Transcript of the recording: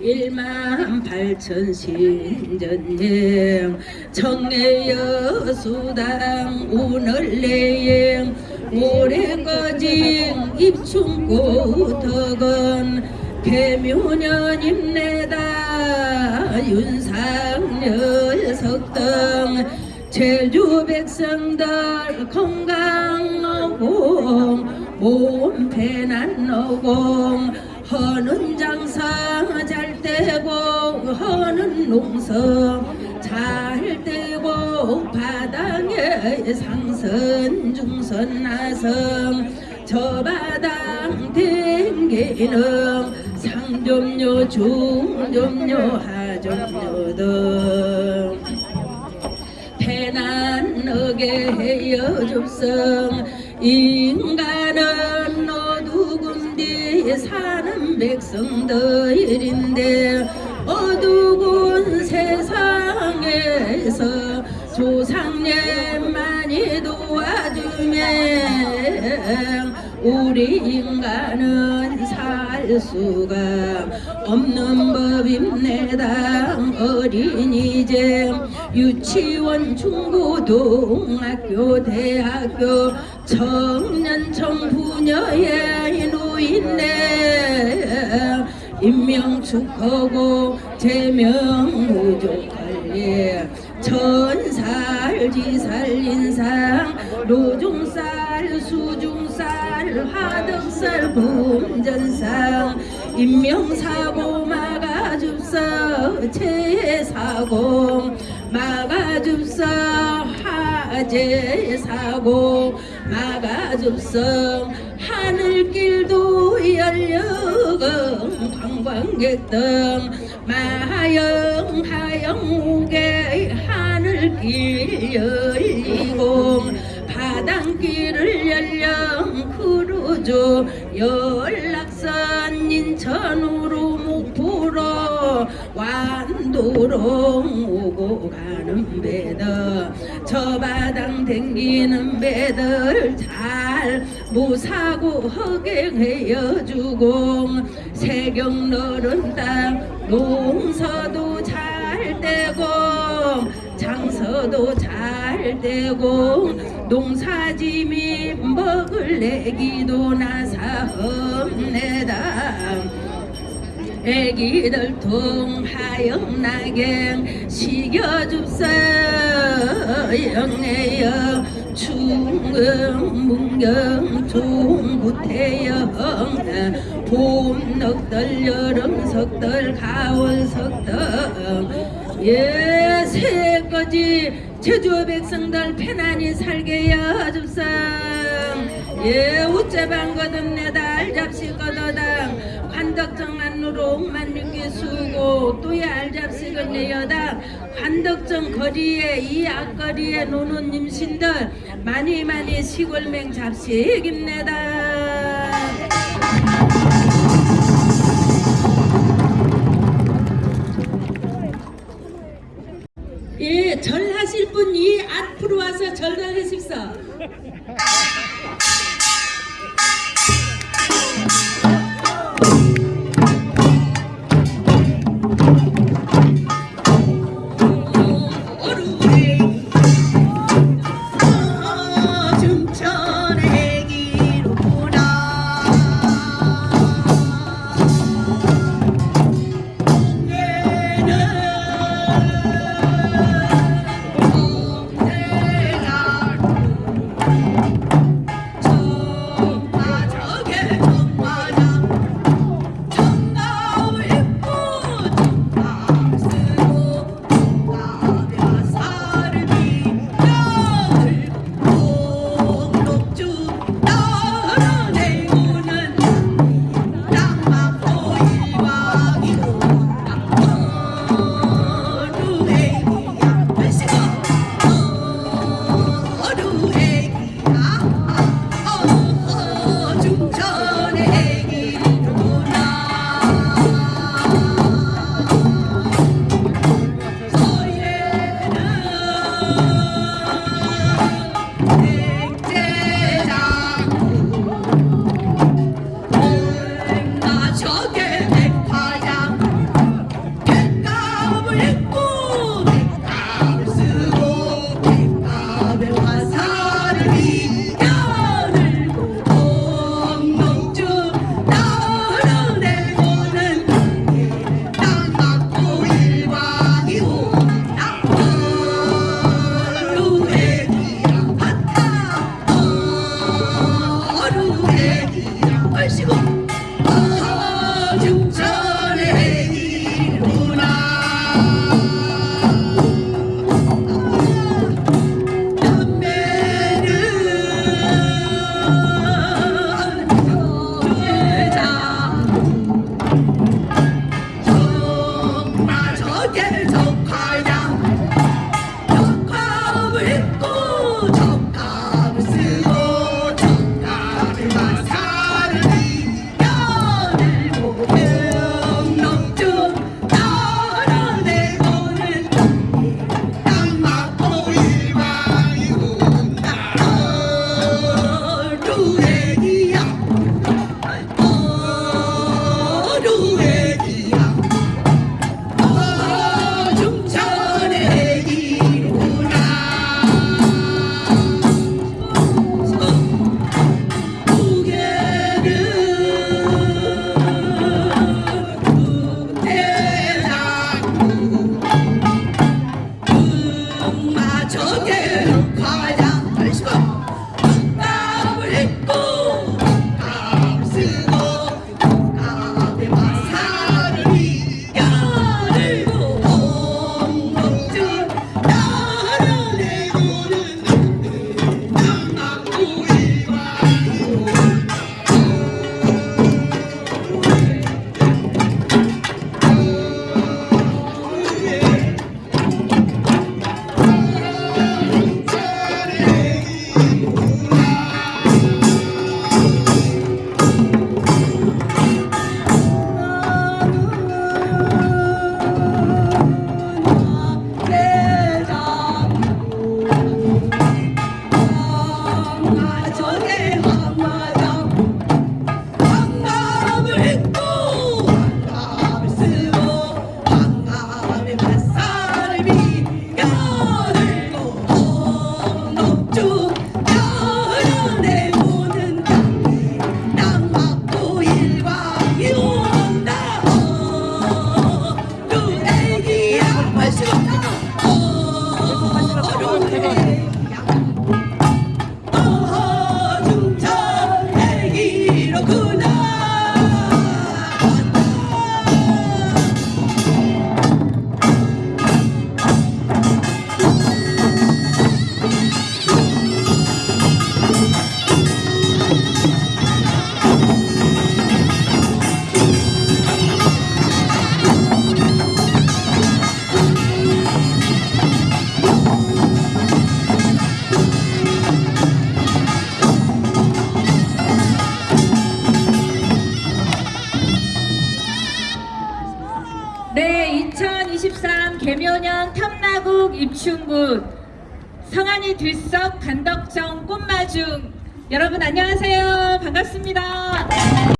일만 팔천 신전령 청래여 수당 오늘 내행. 올해까지 입춘고 덕은 개묘년 임내다. 윤상열 석등 제주 백성들 건강하고 몸 배난 오공 허는 장사 잘 되고 허는 농사 잘 되고 바닥에 상선 중선 나성 저 바닥 댕기는 상점료 중점료 하점료 등 배난 너게 헤어 줍성 인간은 어두군데 사는 백성들인데 어두운 세상에서 조상님 많이 도와주면 우리 인간은 살 수가 없는 법입니다 어린이집 유치원 중고등학교 대학교 청년 청부녀의 노인네. 임명축하고 제명 무족관리 천살 지 살 인상 노종살 수중살 화덕살 범전상. 인명사고 막아줍서 재사고 막아줍서 화재사고 막아줍서 하늘길도 열려금 관광객 등 마영 하영우게 하늘길 열리고 바닷길을 열령 크루즈 연락선 인천으로 목포로 완도로 오고 가는 배들 저 바당 댕기는 배들 잘 무사고 허갱해여 주고 세경 너른 땅 농서도 잘 되고 장서도 잘 되고 농사짐이 먹을 내기도 나사없네다 애기들 통하영나게 식여줍사 영내여 충금 문경 종구태영 봄 넉들 여름 석들 가을 석들 예 새까지 제주 백성들 편안히 살게 여줍상 예 우째 방 거듭내다 알잡시 거더당 관덕정 안으로 옥만 육기 수고 또의 알잡식은 내 여당 관덕정 거리에 이 앞거리에 노는 임신들 많이 많이 시골맹 잡식 입내다. 예, 절하실 분 이 앞으로 와서 절하십시 아, 저렇게. 계면연 탐나국 입춘군 성안이 들썩 간덕정 꽃마중 여러분 안녕하세요. 반갑습니다.